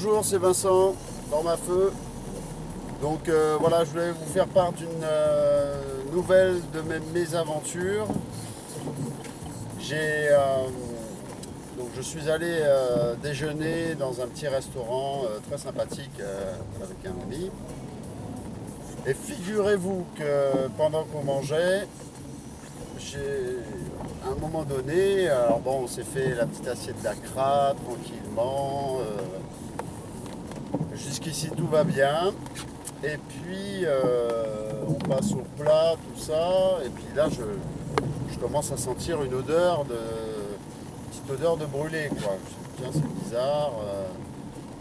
Bonjour, c'est Vincent, dans ma feu. Donc euh, voilà, je voulais vous faire part d'une euh, nouvelle de mes mésaventures. J'ai, euh, donc je suis allé déjeuner dans un petit restaurant très sympathique avec un ami. Et figurez-vous que pendant qu'on mangeait, j'ai un moment donné, alors bon, on s'est fait la petite assiette d'acra tranquillement. Jusqu'ici tout va bien. Et puis euh, on passe au plat, tout ça. Et puis là, je, commence à sentir une odeur de odeur de brûlé, quoi. Je me tiens, c'est bizarre. Euh.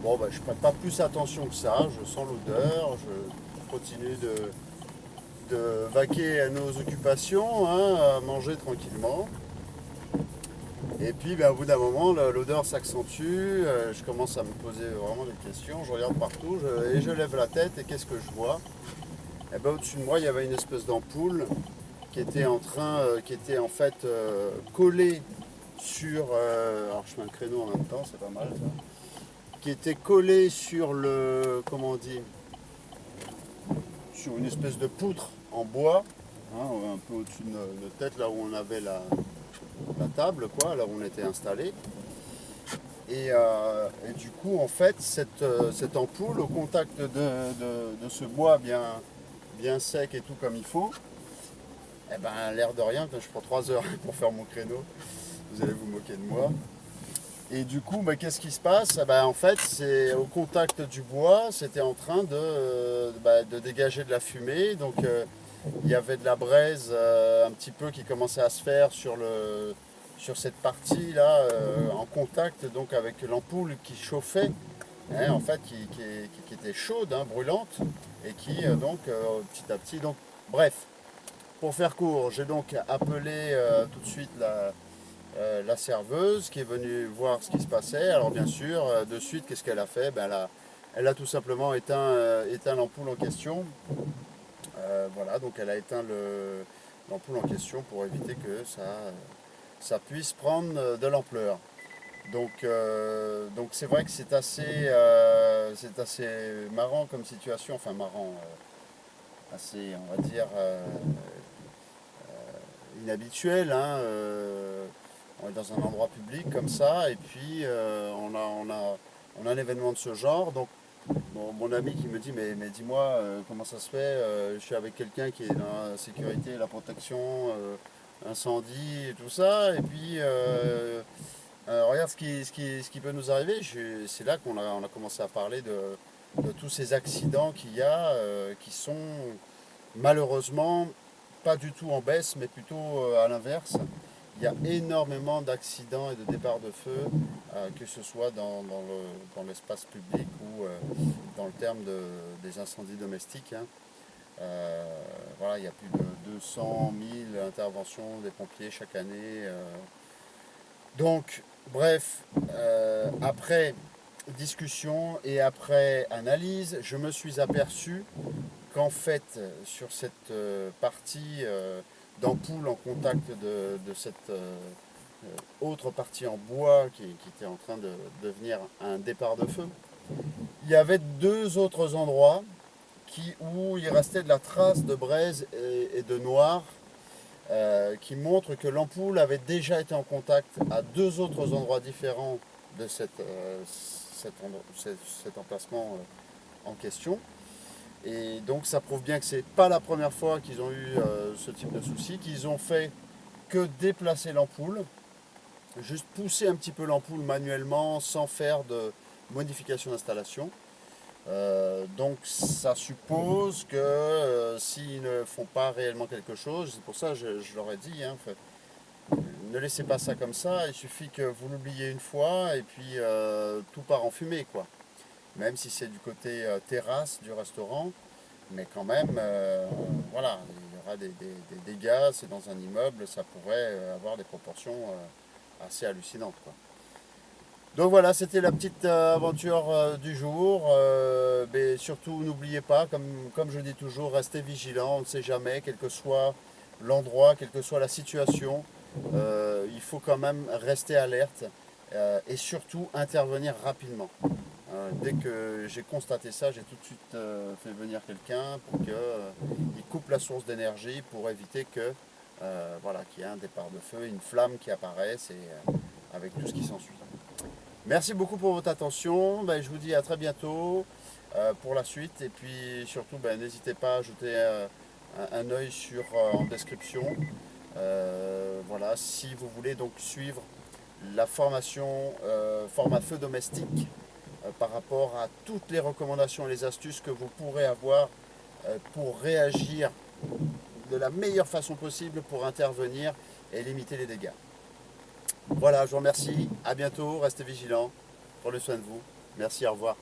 bon, bah, je prête pas plus attention que ça. Je sens l'odeur. Je continue de de vaquer à nos occupations, hein, à manger tranquillement. Et puis ben, au bout d'un moment, l'odeur s'accentue, euh, je commence à me poser vraiment des questions, je regarde partout et je lève la tête et qu'est-ce que je vois? Et eh ben, Au-dessus de moi, il y avait une espèce d'ampoule qui était en train, euh, qui était en fait euh, collée sur, alors je mets un créneau en même temps, c'est pas mal ça, qui était collée sur le, comment on dit, sur une espèce de poutre en bois, hein, un peu au-dessus de notre tête, là où on avait la, table, quoi, là on était installé. Euh, et, du coup, en fait, cette, euh, cette ampoule, au contact de, ce bois bien, sec et tout comme il faut, eh ben, l'air de rien, je prends trois heures pour faire mon créneau, vous allez vous moquer de moi. Et du coup, bah, qu'est-ce qui se passe? Eh ben, En fait, c'est au contact du bois, c'était en train de, bah, de, dégager de la fumée. Donc, euh, il y avait de la braise euh, un petit peu qui commençait à se faire sur, le, sur cette partie-là, euh, en contact donc, avec l'ampoule qui chauffait, hein, en fait, qui, qui, était chaude, hein, brûlante, et qui, donc, petit à petit... Donc, bref, pour faire court, j'ai donc appelé tout de suite la euh, la serveuse qui est venue voir ce qui se passait. Alors bien sûr, euh, de suite, qu'est-ce qu'elle a fait? Ben, elle, a, elle, a, tout simplement éteint, euh, éteint l'ampoule en question. Voilà, donc elle a éteint l'ampoule en question pour éviter que ça, puisse prendre de l'ampleur. Donc donc c'est vrai que c'est assez, marrant comme situation, enfin marrant, assez on va dire inhabituel. Hein, on est dans un endroit public comme ça, et puis euh, on, a, on, a, on a un événement de ce genre. Donc mon ami qui me dit mais, mais dis-moi euh, comment ça se fait, euh, je suis avec quelqu'un qui est dans la sécurité, la protection, incendie et tout ça, et puis regarde ce qui, ce, qui, ce qui, peut nous arriver. C'est là qu'on a, on a commencé à parler de tous ces accidents qu'il y a, qui sont malheureusement pas du tout en baisse, mais plutôt à l'inverse il y a énormément d'accidents et de départs de feu, euh, que ce soit dans, l'espace public ou euh, dans le terme des incendies domestiques. Hein. Euh, voilà, il y a plus de 200 000 interventions des pompiers chaque année. Donc, bref, après discussion et après analyse, je me suis aperçu qu'en fait, sur cette partie d'ampoule en contact de, cette euh, autre partie en bois qui, était en train de devenir un départ de feu. Il y avait deux autres endroits qui, où il restait de la trace de braise et, de noir euh, qui montrent que l'ampoule avait déjà été en contact à deux autres endroits différents de euh, cet emplacement en question. Et donc ça prouve bien que ce n'est pas la première fois qu'ils ont eu euh, ce type de souci, qu'ils ont fait que déplacer l'ampoule, juste pousser un petit peu l'ampoule manuellement sans faire de modification d'installation. Euh, donc ça suppose que euh, s'ils ne font pas réellement quelque chose, c'est pour ça que je, leur ai dit, hein, ne laissez pas ça comme ça, il suffit que vous l'oubliez une fois et puis tout part en fumée. quoi même si c'est du côté euh, terrasse du restaurant, mais quand même, euh, voilà, il y aura des, dégâts, c'est dans un immeuble, ça pourrait euh, avoir des proportions assez hallucinantes. Donc voilà, c'était la petite aventure du jour, mais surtout n'oubliez pas, comme, comme je dis toujours, restez vigilant, on ne sait jamais, quel que soit l'endroit, quelle que soit la situation, il faut quand même rester alerte et surtout intervenir rapidement. Euh, dès que j'ai constaté ça, j'ai tout de suite euh, fait venir quelqu'un pour qu'il euh, coupe la source d'énergie pour éviter que voilà, qu'il y ait un départ de feu, une flamme qui apparaisse et avec tout ce qui s'ensuit. Merci beaucoup pour votre attention. Ben, je vous dis à très bientôt pour la suite. Et puis surtout, ben, n'hésitez pas à ajouter un, œil sur, en description. voilà, si vous voulez donc suivre la formation format feu domestique par rapport à toutes les recommandations et les astuces que vous pourrez avoir euh, pour réagir de la meilleure façon possible pour intervenir et limiter les dégâts. Voilà, je vous remercie. À bientôt. Restez vigilants. Prenez soin de vous. Merci, au revoir.